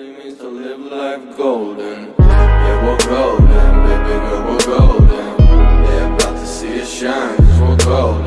It means to live life golden. Yeah, we're golden, baby girl, we're golden. Yeah, about to see it shine, cause we're golden.